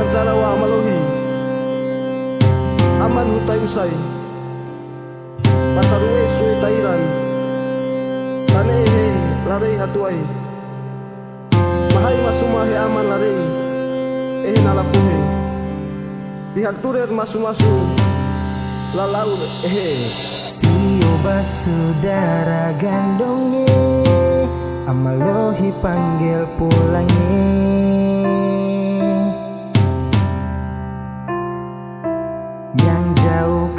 tantana wa aman hutai usai. Pasaru e sue tairan. Tanehe larei hatuai. Mahai masumahe aman larei. Eh nalapuhe dihalturer masu-masu. Lalau eh sioba saudara gandongi, amalohi panggil pulangi.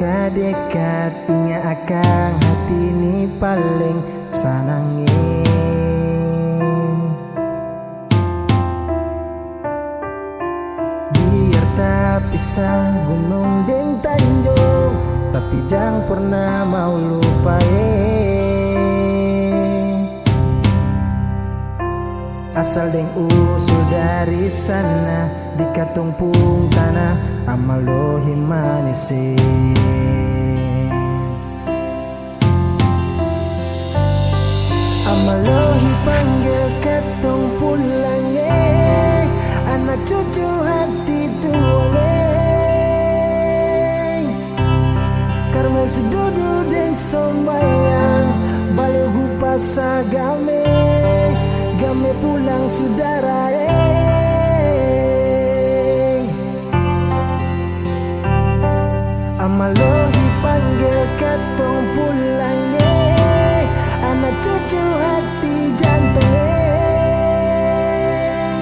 Jauh ke dekat Ingat akan hati ini paling sanangi Biar tak pisah gunung dan tanjung Tapi jangan pernah mau lupain Asal deng usul dari sana Di pung tanah Amalohi manisi Amalohi panggil katong pulang eh Anak cucu hati tuoleng Karmel sududu dan sombayang Balogu pasagame Game pulang saudara eh. Amalohi panggil katong pulang eh Anak cucu hati jantung eh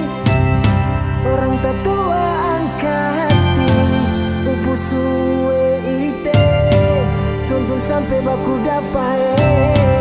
Orang tetua angkat hati Upu suwe ite Tuntun sampai baku dapat eh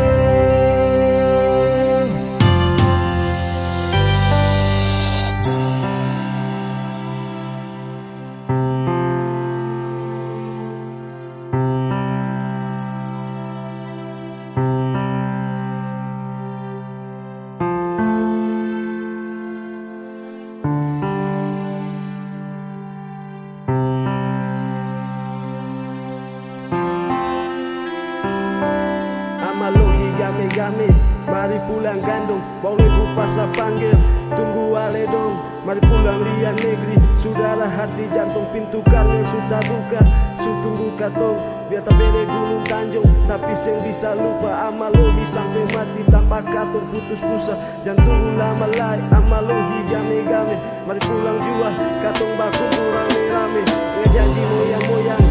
pulang gandung. Boleh ku pasar panggil. Tunggu ale dong. Mari pulang lian negeri. Saudara hati jantung pintu karmel sudah buka. Su tunggu katong Biar tak bere gunung tanjung. Tapi seng bisa lupa Amalohi sampai mati. Tanpa katong putus pusa. Jangan tunggu lama lagi Amalohi game-game Mari pulang jua Katong baku rame-rame Ngejanji moyang-moyang. lain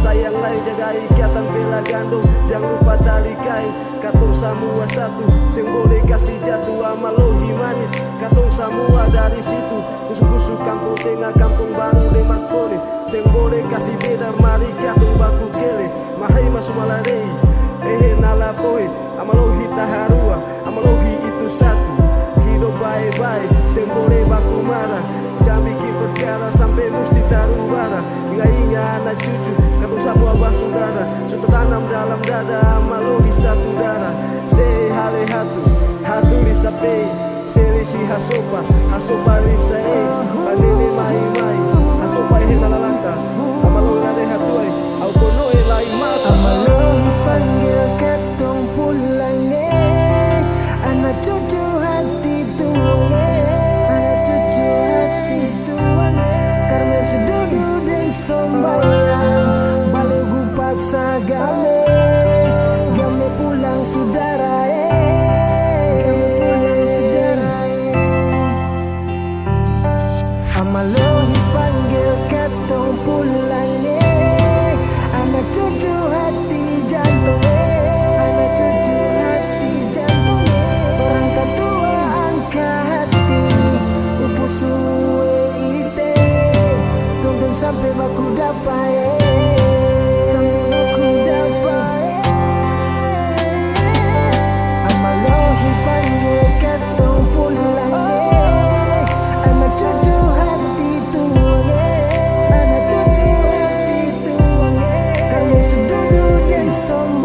sayang lain jaga ikatan bela gandum. Jangan lupa tali kain. Katong semua satu Seng boleh kasih jatuh amalohi manis. Katong semua dari situ Kusu-kusu kampung tengah kampung baru lemat pole Seng boleh kasih beda mari katong baku kele. Mahai masuk malarei Ehe nala poe. Amalohi taharua Amalohi itu satu. Hidup baik-baik Seng boleh baku marah. Bikin perkara sampai mesti taruh bara Ingat-ingat anak cucu. Katong semua basudara Sudah tanam dalam dada Amalohi satu darah. Se hale hatu Hatu lisa pe Selesi hasopa Hasopa lisa e Panene mai mai Hasopa e Amalohi panggil katong pulang eh anak cucu hati jantungnya, anak cucu hati jantungnya. orang tua angkat hati upu suwe ite. Tuntun sampai baku dapat eh so